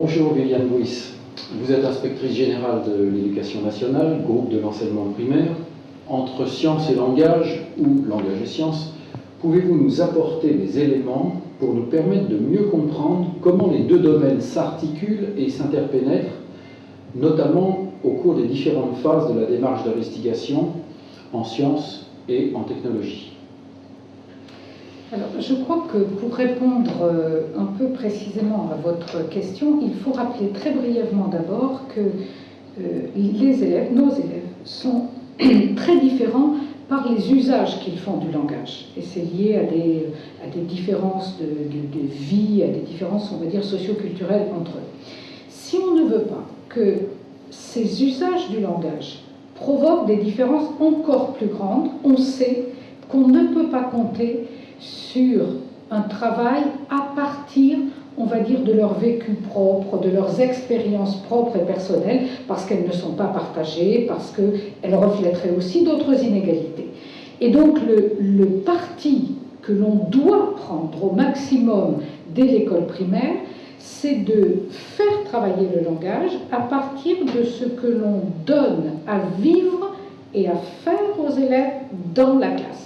Bonjour Viviane Bouis, vous êtes inspectrice générale de l'éducation nationale, groupe de l'enseignement primaire. Entre sciences et langage, ou langage et sciences, pouvez-vous nous apporter des éléments pour nous permettre de mieux comprendre comment les deux domaines s'articulent et s'interpénètrent, notamment au cours des différentes phases de la démarche d'investigation en sciences et en technologie? Alors, je crois que pour répondre euh, un peu précisément à votre question, il faut rappeler très brièvement d'abord que euh, les élèves, nos élèves, sont très différents par les usages qu'ils font du langage. Et c'est lié à des, à des différences de, de, vie, à des différences, on va dire, socioculturelles entre eux. Si on ne veut pas que ces usages du langage provoquent des différences encore plus grandes, on sait qu'on ne peut pas compter sur un travail à partir, on va dire, de leur vécu propre, de leurs expériences propres et personnelles, parce qu'elles ne sont pas partagées, parce qu'elles reflèteraient aussi d'autres inégalités. Et donc le, le parti que l'on doit prendre au maximum dès l'école primaire, c'est de faire travailler le langage à partir de ce que l'on donne à vivre et à faire aux élèves dans la classe.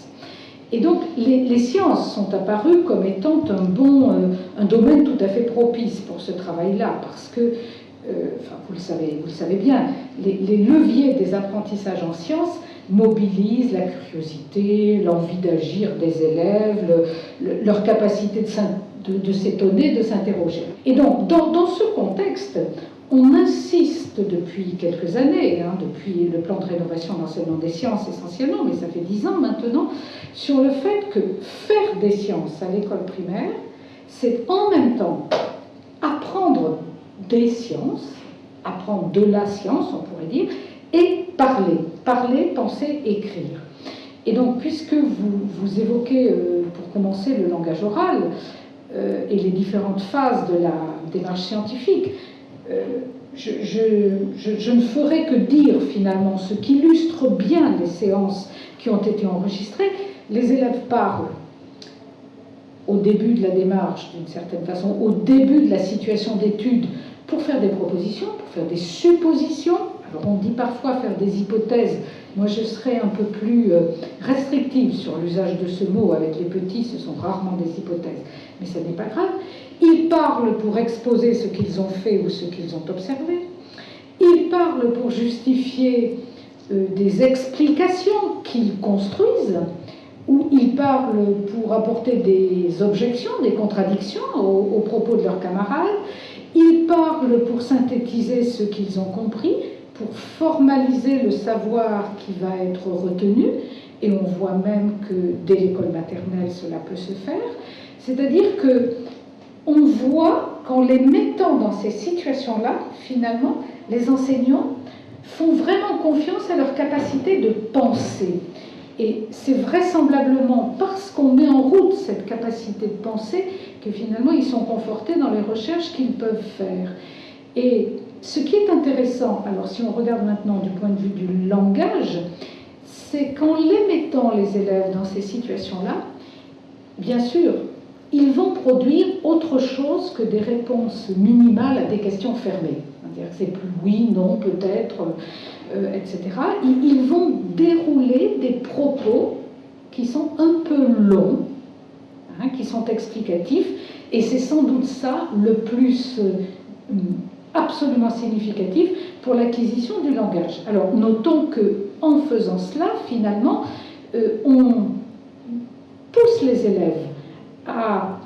Et donc, les, sciences sont apparues comme étant un bon, euh, un domaine tout à fait propice pour ce travail-là, parce que, euh, enfin, vous le savez, vous le savez bien, les, leviers des apprentissages en sciences mobilisent la curiosité, l'envie d'agir des élèves, leur capacité de, s'étonner, de s'interroger. Et donc, dans, dans ce contexte, on insiste depuis quelques années, hein, depuis le plan de rénovation d'enseignement des sciences essentiellement, mais ça fait dix ans maintenant, sur le fait que faire des sciences à l'école primaire, c'est en même temps apprendre des sciences, apprendre de la science, on pourrait dire, et parler, parler, penser, écrire. Et donc, puisque vous, vous évoquez, euh, pour commencer, le langage oral euh, et les différentes phases de la démarche scientifique, euh, je, ne ferai que dire finalement ce qui illustre bien les séances qui ont été enregistrées. Les élèves parlent au début de la démarche, d'une certaine façon, au début de la situation d'étude, pour faire des propositions, pour faire des suppositions. Alors on dit parfois faire des hypothèses. Moi je serais un peu plus euh, restrictive sur l'usage de ce mot. Avec les petits, ce sont rarement des hypothèses. Mais ça n'est pas grave. Ils parlent pour exposer ce qu'ils ont fait ou ce qu'ils ont observé. Ils parlent pour justifier euh, des explications qu'ils construisent, ou ils parlent pour apporter des objections, des contradictions aux, propos de leurs camarades. Ils parlent pour synthétiser ce qu'ils ont compris, pour formaliser le savoir qui va être retenu, et on voit même que dès l'école maternelle cela peut se faire. C'est-à-dire que on voit qu'en les mettant dans ces situations-là, finalement, les enseignants font vraiment confiance à leur capacité de penser. Et c'est vraisemblablement parce qu'on met en route cette capacité de penser que finalement ils sont confortés dans les recherches qu'ils peuvent faire. Et ce qui est intéressant, alors si on regarde maintenant du point de vue du langage, c'est qu'en les mettant les élèves dans ces situations-là, bien sûr, ils vont produire autre chose que des réponses minimales à des questions fermées. C'est-à-dire que c'est plus oui, non, peut-être, euh, etc. Ils, vont dérouler des propos qui sont un peu longs, hein, qui sont explicatifs, et c'est sans doute ça le plus euh, absolument significatif pour l'acquisition du langage. Alors notons que en faisant cela, finalement, euh, on pousse les élèves à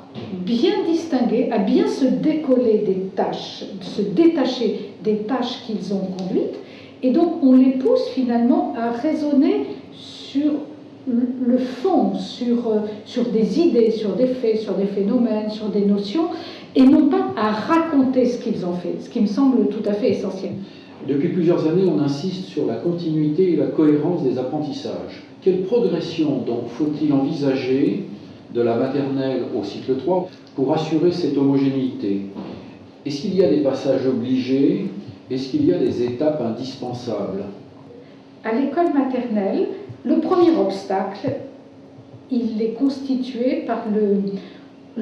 bien distinguer, à bien se décoller des tâches, se détacher des tâches qu'ils ont conduites, et donc on les pousse finalement à raisonner sur le fond, sur, euh, sur des idées, sur des faits, sur des phénomènes, sur des notions, et non pas à raconter ce qu'ils ont fait, ce qui me semble tout à fait essentiel. Depuis plusieurs années, on insiste sur la continuité et la cohérence des apprentissages. Quelle progression donc faut-il envisager de la maternelle au cycle 3 pour assurer cette homogénéité. Est-ce qu'il y a des passages obligés? Est-ce qu'il y a des étapes indispensables? À l'école maternelle, le premier obstacle, il est constitué par le,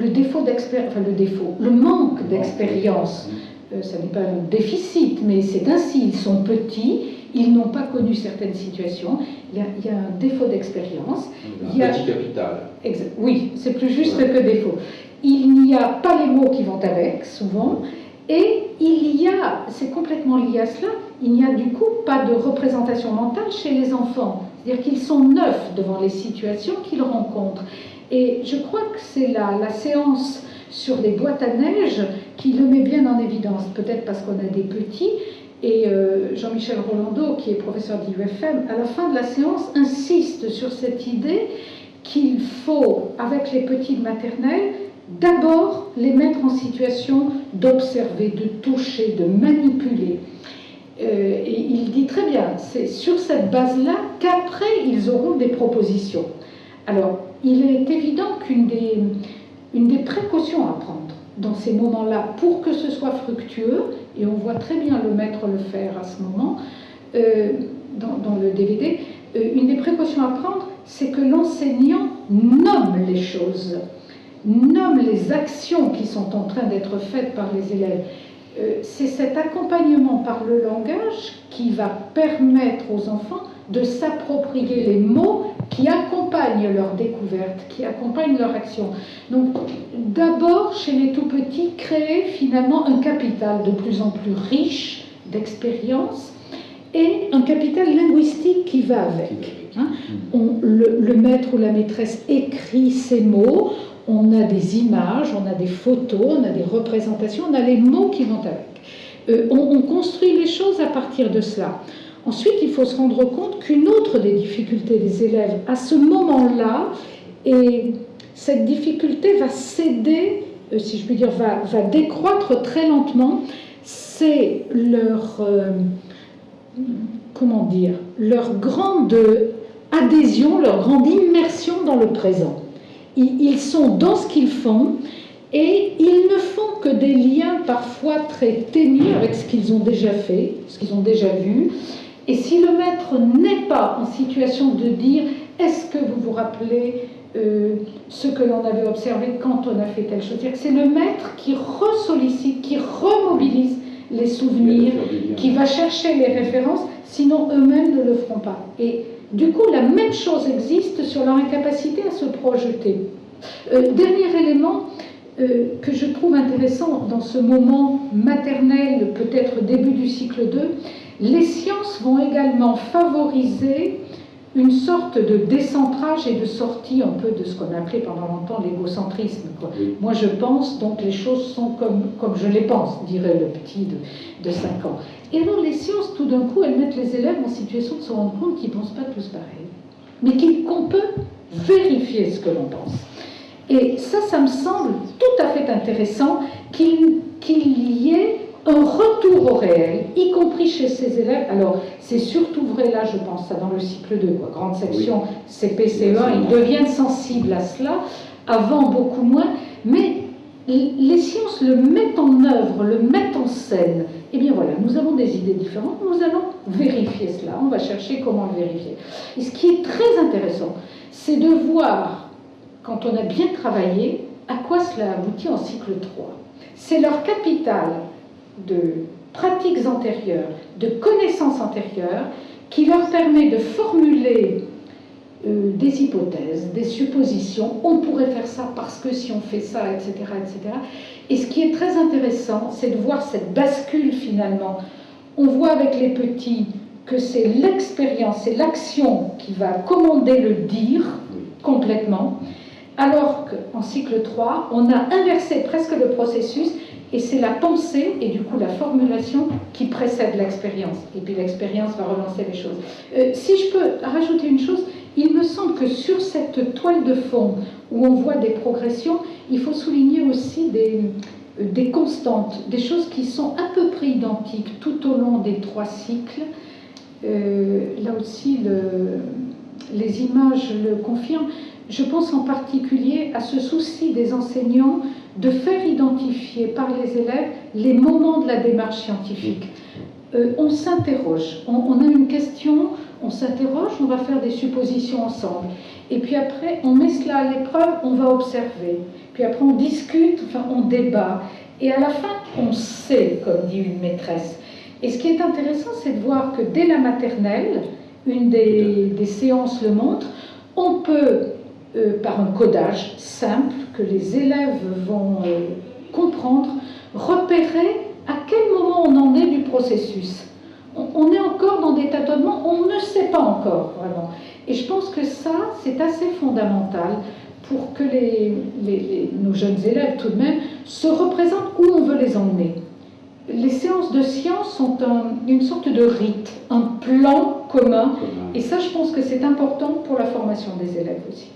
le défaut d'expérience, enfin le défaut, le manque d'expérience. Euh, ça n'est pas un déficit, mais c'est ainsi, ils sont petits, ils n'ont pas connu certaines situations, il y a, il y a un défaut d'expérience. Un Il y a- petit capital. Exa- Oui, c'est plus juste Ouais. que défaut. Il n'y a pas les mots qui vont avec, souvent, et il y a, c'est complètement lié à cela, il n'y a du coup pas de représentation mentale chez les enfants. C'est-à-dire qu'ils sont neufs devant les situations qu'ils rencontrent. Et je crois que c'est la, la séance sur les boîtes à neige qui le met bien en évidence, peut-être parce qu'on a des petits. Et euh, Jean-Michel Rolando, qui est professeur d'IUFM, à la fin de la séance, insiste sur cette idée qu'il faut, avec les petits de maternelle, d'abord les mettre en situation d'observer, de toucher, de manipuler. Euh, et il dit très bien, c'est sur cette base-là qu'après ils auront des propositions. Alors, il est évident qu'une des, une des précautions à prendre dans ces moments-là pour que ce soit fructueux, et on voit très bien le maître le faire à ce moment, euh, dans, le DVD, euh, une des précautions à prendre, c'est que l'enseignant nomme les choses, nomme les actions qui sont en train d'être faites par les élèves. Euh, c'est cet accompagnement par le langage qui va permettre aux enfants de s'approprier les mots qui accompagnent leur découverte, qui accompagnent leur action. Donc, d'abord, chez les tout petits, créer finalement un capital de plus en plus riche d'expérience et un capital linguistique qui va avec. Hein. On- le, le maître ou la maîtresse écrit ces mots, on a des images, on a des photos, on a des représentations, on a les mots qui vont avec. Euh, on, on construit les choses à partir de cela. Ensuite, il faut se rendre compte qu'une autre des difficultés des élèves à ce moment-là, et cette difficulté va céder, euh, si je puis dire, va, va décroître très lentement, c'est leur, euh, comment dire, leur grande adhésion, leur grande immersion dans le présent. Ils, sont dans ce qu'ils font et ils ne font que des liens parfois très ténus avec ce qu'ils ont déjà fait, ce qu'ils ont déjà vu. Et si le maître n'est pas en situation de dire est-ce que vous vous rappelez euh, ce que l'on avait observé quand on a fait telle chose? C'est le maître qui ressollicite, qui remobilise les souvenirs, qui va chercher les références, sinon eux-mêmes ne le feront pas. Et du coup, la même chose existe sur leur incapacité à se projeter. Euh, dernier élément euh, que je trouve intéressant dans ce moment maternel, peut-être début du cycle 2, les sciences vont également favoriser une sorte de décentrage et de sortie un peu de ce qu'on a appelé pendant longtemps l'égocentrisme. Oui. Moi je pense, donc les choses sont comme, comme je les pense, dirait le petit de, de 5 ans. Et alors les sciences, tout d'un coup, elles mettent les élèves en situation de se rendre compte qu'ils ne pensent pas tous pareil, mais qu'on peut vérifier ce que l'on pense. Et ça, ça me semble tout à fait intéressant qu'il qu'il y ait un retour au réel, y compris chez ces élèves. Alors, c'est surtout vrai là, je pense, ça dans le cycle 2, quoi. grande section CP, CE1, ils deviennent sensibles à cela, avant beaucoup moins, les sciences le mettent en œuvre, le mettent en scène. Eh bien voilà, nous avons des idées différentes, nous allons vérifier cela, on va chercher comment le vérifier. Et ce qui est très intéressant, c'est de voir, quand on a bien travaillé, à quoi cela aboutit en cycle 3. C'est leur capital de pratiques antérieures, de connaissances antérieures, qui leur permet de formuler euh, des hypothèses, des suppositions. On pourrait faire ça parce que si on fait ça, etc., etc. Et ce qui est très intéressant, c'est de voir cette bascule finalement. On voit avec les petits que c'est l'expérience, c'est l'action qui va commander le dire complètement, alors qu'en cycle 3, on a inversé presque le processus et c'est la pensée et du coup la formulation qui précède l'expérience. Et puis l'expérience va relancer les choses. Euh, si je peux rajouter une chose, il me semble que sur cette toile de fond où on voit des progressions, il faut souligner aussi des, euh, des constantes, des choses qui sont à peu près identiques tout au long des trois cycles. Euh, là aussi, le- les images le confirment. Je pense en particulier à ce souci des enseignants de faire identifier par les élèves les moments de la démarche scientifique. Euh, on s'interroge, on a une question, on s'interroge, on va faire des suppositions ensemble. Et puis après, on met cela à l'épreuve, on va observer. Puis après, on discute, enfin, on débat. Et à la fin, on sait, comme dit une maîtresse. Et ce qui est intéressant, c'est de voir que dès la maternelle, une des, séances le montre, on peut, euh, par un codage simple que les élèves vont euh, comprendre, repérer à quel moment on en est du processus. On, est encore dans des tâtonnements, on ne sait pas encore vraiment. Et je pense que ça, c'est assez fondamental pour que nos jeunes élèves, tout de même, se représentent où on veut les emmener. Les séances de sciences sont une sorte de rite, un plan commun, et ça, je pense que c'est important pour la formation des élèves aussi.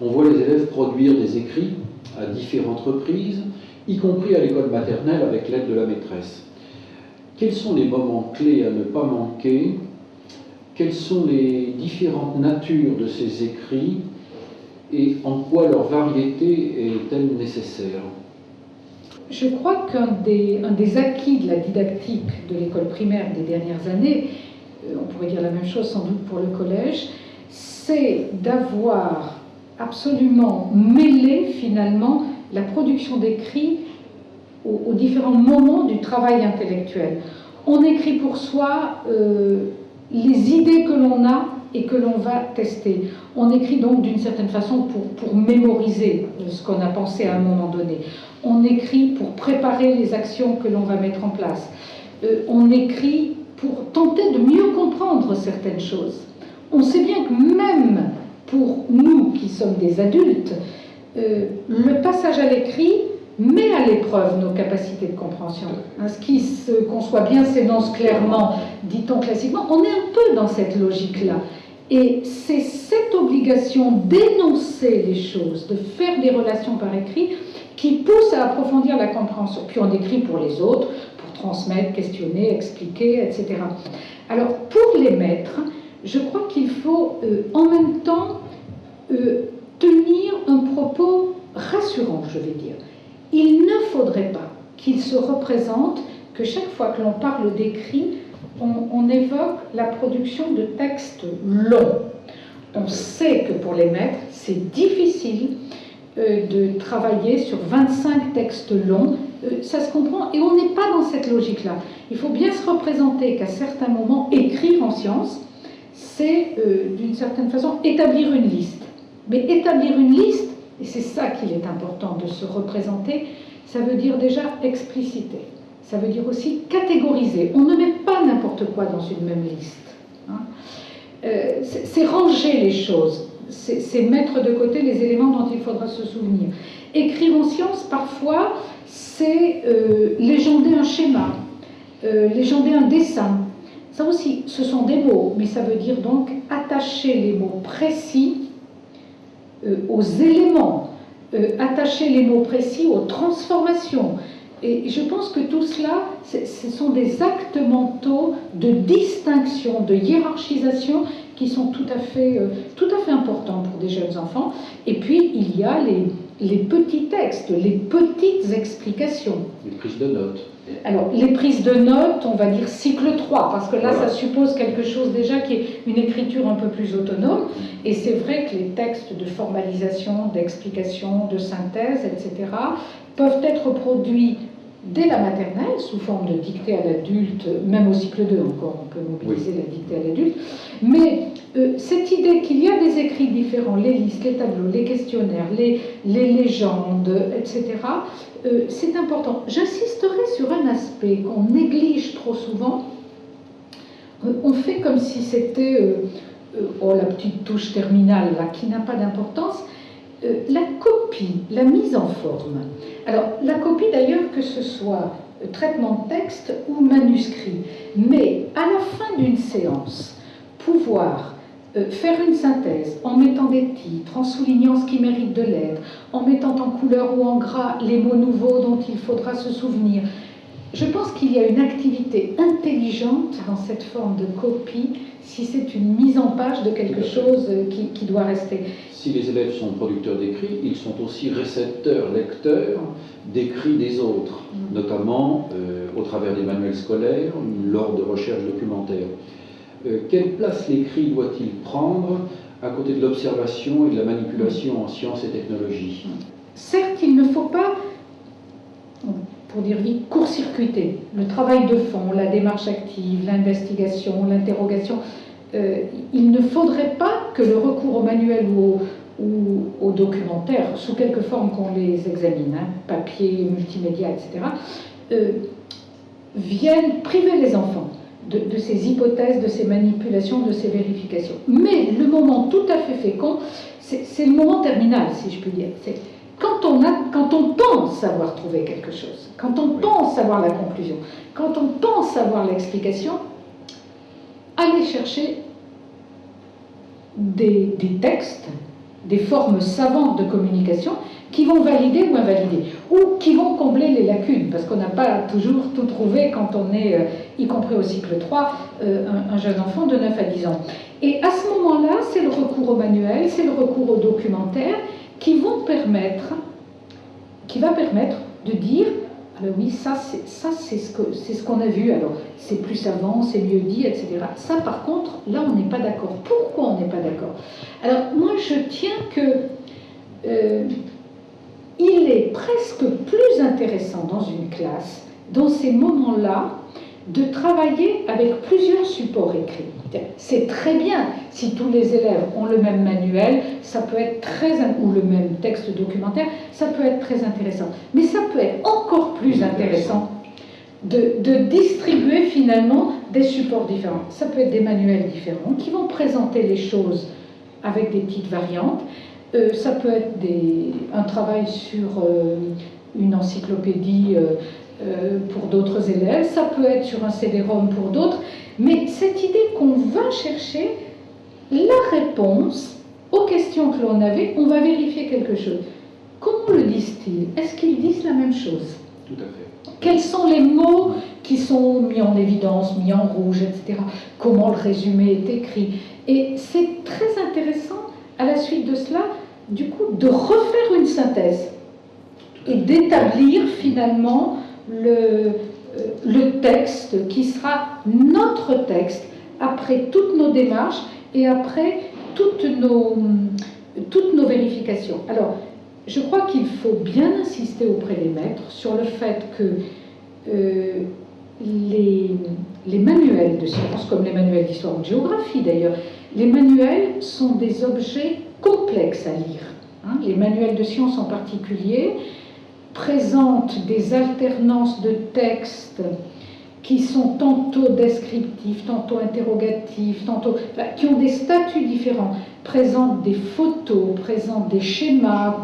On voit les élèves produire des écrits à différentes reprises, y compris à l'école maternelle avec l'aide de la maîtresse. Quels sont les moments clés à ne pas manquer? Quelles sont les différentes natures de ces écrits? Et en quoi leur variété est-elle nécessaire? Je crois qu'un des, acquis de la didactique de l'école primaire des dernières années, euh, on pourrait dire la même chose sans doute pour le collège, c'est d'avoir absolument mêlé finalement la production d'écrits aux, différents moments du travail intellectuel. On écrit pour soi euh, les idées que l'on a et que l'on va tester. On écrit donc d'une certaine façon pour, pour mémoriser ce qu'on a pensé à un moment donné. On écrit pour préparer les actions que l'on va mettre en place. Euh, on écrit pour tenter de mieux comprendre certaines choses. On sait bien que même pour nous qui sommes des adultes, euh, le passage à l'écrit met à l'épreuve nos capacités de compréhension. Hein, ce qui se conçoit bien s'énonce clairement, dit-on classiquement. On est un peu dans cette logique-là. Et c'est cette obligation d'énoncer les choses, de faire des relations par écrit, qui pousse à approfondir la compréhension. Puis on écrit pour les autres, pour transmettre, questionner, expliquer, etc. Alors pour les maîtres, je crois qu'il faut euh, en même temps euh, tenir un propos rassurant, je vais dire. Il ne faudrait pas qu'il se représente que chaque fois que l'on parle d'écrit, on, évoque la production de textes longs. On sait que pour les maîtres, c'est difficile euh, de travailler sur 25 textes longs. Euh, ça se comprend et on n'est pas dans cette logique-là. Il faut bien se représenter qu'à certains moments, écrire en science, c'est euh, d'une certaine façon établir une liste. Mais établir une liste, c'est ça qu'il est important de se représenter, ça veut dire déjà expliciter. Ça veut dire aussi catégoriser. On ne met pas n'importe quoi dans une même liste. Hein. Euh, c'est ranger les choses. C'est mettre de côté les éléments dont il faudra se souvenir. Écrire en science, parfois, c'est euh, légender un schéma, euh, légender un dessin. Ça aussi, ce sont des mots, mais ça veut dire donc attacher les mots précis aux éléments, attacher les mots précis aux transformations, et je pense que tout cela, ce sont des actes mentaux de distinction, de hiérarchisation qui sont tout à fait, euh, tout à fait importants pour des jeunes enfants. Et puis, il y a les, les petits textes, les petites explications. Les prises de notes. Alors, les prises de notes, on va dire cycle 3, parce que là, ça suppose quelque chose déjà qui est une écriture un peu plus autonome. Et c'est vrai que les textes de formalisation, d'explication, de synthèse, etc., peuvent être produits dès la maternelle, sous forme de dictée à l'adulte, même au cycle 2 encore, on peut mobiliser la dictée à l'adulte. Mais euh, cette idée qu'il y a des écrits différents, les listes, les tableaux, les questionnaires, les, les légendes, etc., euh, c'est important. J'insisterai sur un aspect qu'on néglige trop souvent. Euh, on fait comme si c'était oh, la petite touche terminale là, qui n'a pas d'importance. La copie, la mise en forme. Alors, la copie d'ailleurs, que ce soit traitement de texte ou manuscrit, mais à la fin d'une séance, pouvoir euh, faire une synthèse en mettant des titres, en soulignant ce qui mérite de l'être, en mettant en couleur ou en gras les mots nouveaux dont il faudra se souvenir. Je pense qu'il y a une activité intelligente dans cette forme de copie si c'est une mise en page de quelque chose qui, qui doit rester si les élèves sont producteurs d'écrits, ils sont aussi récepteurs, lecteurs d'écrits des autres, mm. notamment euh, au travers des manuels scolaires, lors de recherches documentaires. Euh, quelle place l'écrit doit-il prendre à côté de l'observation et de la manipulation en sciences et technologies? Certes, il ne faut pas pour dire vite, court-circuiter. Le travail de fond, la démarche active, l'investigation, l'interrogation. Euh, il ne faudrait pas que le recours au manuel ou au, ou documentaire, sous quelque forme qu'on les examine, hein, papier, multimédia, etc., euh, viennent priver les enfants de, de, ces hypothèses, de ces manipulations, de ces vérifications. Mais le moment tout à fait fécond, c'est le moment terminal, si je puis dire. Quand on, a, quand on pense avoir trouvé quelque chose, quand on pense avoir la conclusion, quand on pense avoir l'explication, aller chercher des, des textes des formes savantes de communication qui vont valider ou invalider, ou qui vont combler les lacunes, parce qu'on n'a pas toujours tout trouvé quand on est, euh, y compris au cycle 3, euh, un, un, jeune enfant de 9 à 10 ans. Et à ce moment-là, c'est le recours au manuel, c'est le recours au documentaire qui vont permettre, qui va permettre de dire ah ben oui, ça c'est ça c'est ce que c'est ce qu'on a vu. Alors c'est plus savant, c'est mieux dit, etc. Ça par contre, là on n'est pas d'accord. Pourquoi on n'est pas d'accord? Alors moi je tiens que euh, il est presque plus intéressant dans une classe, dans ces moments-là, de travailler avec plusieurs supports écrits. C'est très bien si tous les élèves ont le même manuel, ça peut être très ou le même texte documentaire, ça peut être très intéressant. Mais ça peut être encore plus intéressant de, de distribuer finalement des supports différents. Ça peut être des manuels différents qui vont présenter les choses avec des petites variantes. Euh, ça peut être des, un travail sur euh, une encyclopédie euh, pour d'autres élèves, ça peut être sur un CD-ROM pour d'autres. Mais cette idée qu'on va chercher la réponse aux questions que l'on avait, on va vérifier quelque chose. Comment le disent-ils? Est-ce qu'ils disent la même chose? Tout à fait. Quels sont les mots qui sont mis en évidence, mis en rouge, etc. Comment le résumé est écrit? Et c'est très intéressant, à la suite de cela, du coup, de refaire une synthèse et d'établir finalement le, euh, le texte qui sera notre texte après toutes nos démarches et après toutes nos, toutes nos vérifications. Alors, je crois qu'il faut bien insister auprès des maîtres sur le fait que euh, les, les, manuels de sciences, comme les manuels d'histoire ou de géographie d'ailleurs, les manuels sont des objets complexes à lire. Hein. Les manuels de sciences en particulier, présente des alternances de textes qui sont tantôt descriptifs, tantôt interrogatifs, tantôt, qui ont des statuts différents, présentent des photos, présentent des schémas,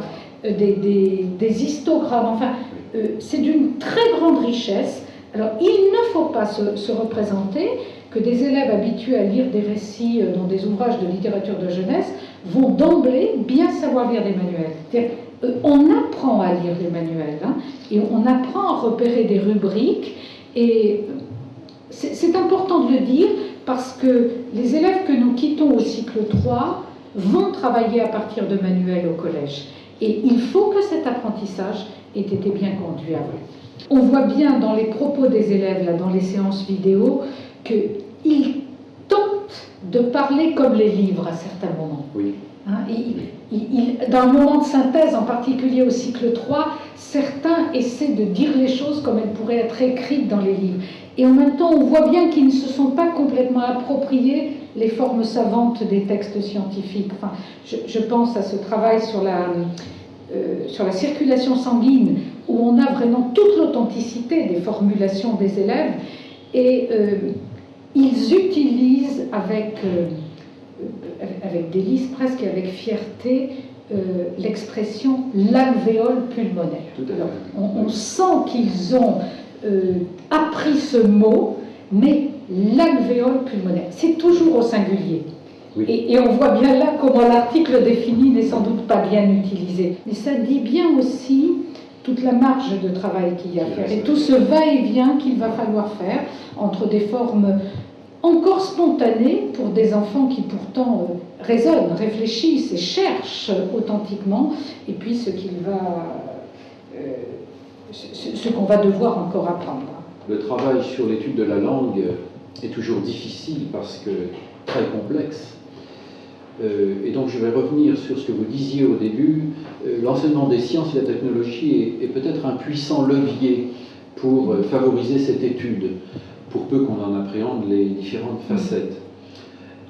euh, des, des, des, histogrammes, enfin, euh, c'est d'une très grande richesse. Alors, il ne faut pas se, se, représenter que des élèves habitués à lire des récits euh, dans des ouvrages de littérature de jeunesse vont d'emblée bien savoir lire des manuels. Euh, on apprend à lire les manuels hein, et on apprend à repérer des rubriques et c'est important de le dire parce que les élèves que nous quittons au cycle 3 vont travailler à partir de manuels au collège. Et il faut que cet apprentissage ait été bien conduit avant. On voit bien dans les propos des élèves, là, dans les séances vidéo, qu'ils tentent de parler comme les livres à certains moments. Oui. Hein, dans le moment de synthèse, en particulier au cycle 3, certains essaient de dire les choses comme elles pourraient être écrites dans les livres. Et en même temps, on voit bien qu'ils ne se sont pas complètement appropriés les formes savantes des textes scientifiques. Enfin, je, je pense à ce travail sur la, euh, sur la circulation sanguine, où on a vraiment toute l'authenticité des formulations des élèves, et euh, ils utilisent avec... Euh, avec délice, presque avec fierté, euh, l'expression l'alvéole pulmonaire. Alors, on, on, sent qu'ils ont euh, appris ce mot, mais l'alvéole pulmonaire, c'est toujours au singulier. Oui. Et, et, on voit bien là comment l'article défini n'est sans doute pas bien utilisé. Mais ça dit bien aussi toute la marge de travail qu'il y a à faire et tout ce va-et-vient qu'il va falloir faire entre des formes encore spontané pour des enfants qui pourtant euh, raisonnent, réfléchissent et cherchent authentiquement, et puis ce qu'il va, euh, ce, qu'on va devoir encore apprendre. Le travail sur l'étude de la langue est toujours difficile parce que très complexe. Euh, et donc je vais revenir sur ce que vous disiez au début. Euh, L'enseignement des sciences et la technologie est, peut-être un puissant levier pour euh, favoriser cette étude, pour peu qu'on en appréhende les différentes facettes.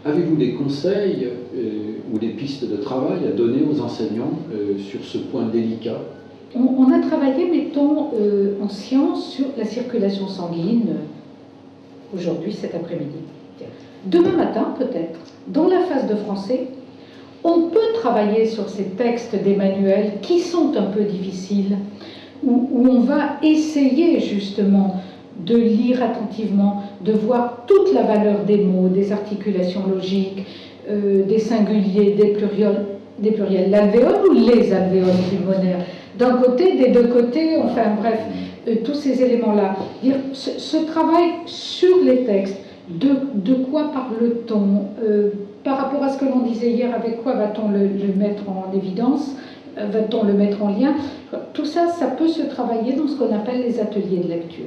Avez-vous des conseils euh, ou des pistes de travail à donner aux enseignants euh, sur ce point délicat? On, a travaillé, mettons, euh, en sciences sur la circulation sanguine aujourd'hui, cet après-midi. Demain matin, peut-être, dans la phase de français, on peut travailler sur ces textes d'Emmanuel qui sont un peu difficiles, où on va essayer justement de lire attentivement, de voir toute la valeur des mots, des articulations logiques, euh, des singuliers, des pluriels, l'alvéole ou les alvéoles pulmonaires. D'un côté, des deux côtés, enfin bref, euh, tous ces éléments-là. Ce, travail sur les textes, de, de quoi parle-t-on euh, Par rapport à ce que l'on disait hier, avec quoi va-t-on le, mettre en évidence Va-t-on le mettre en lien? Tout ça, ça peut se travailler dans ce qu'on appelle les ateliers de lecture.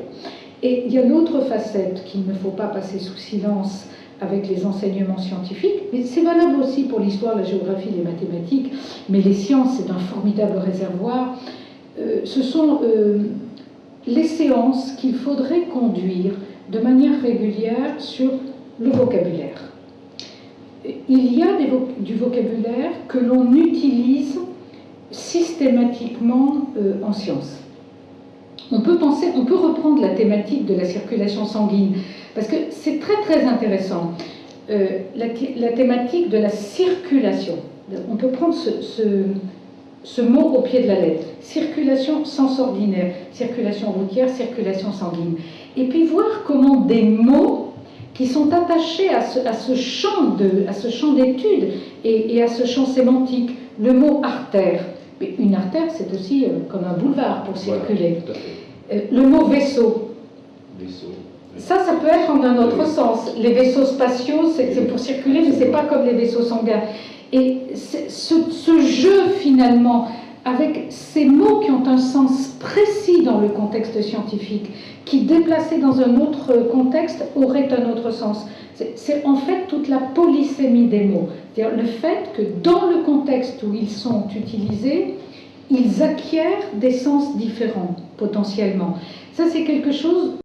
Et il y a l'autre facette qu'il ne faut pas passer sous silence avec les enseignements scientifiques, mais c'est valable aussi pour l'histoire, la géographie, les mathématiques, mais les sciences, c'est un formidable réservoir. Euh, ce sont euh, les séances qu'il faudrait conduire de manière régulière sur le vocabulaire. Il y a du vocabulaire que l'on utilise systématiquement euh, en sciences on peut reprendre la thématique de la circulation sanguine, parce que c'est très très intéressant. Euh, la, thématique de la circulation. On peut prendre ce, mot au pied de la lettre. Circulation sens ordinaire, circulation routière, circulation sanguine. Et puis voir comment des mots qui sont attachés à ce, champ d'études et à ce champ sémantique, le mot artère, mais une artère, c'est aussi euh, comme un boulevard pour circuler. Voilà, euh, le mot vaisseau. Vaisseau. Ça, ça peut être en un autre oui. sens. Les vaisseaux spatiaux, c'est pour circuler, mais c'est pas comme les vaisseaux sanguins. Et ce, ce, jeu, finalement, avec ces mots qui ont un sens précis dans le contexte scientifique, qui déplacés dans un autre contexte auraient un autre sens. C'est en fait toute la polysémie des mots. C'est-à-dire le fait que dans le contexte où ils sont utilisés, ils acquièrent des sens différents, potentiellement. Ça, c'est quelque chose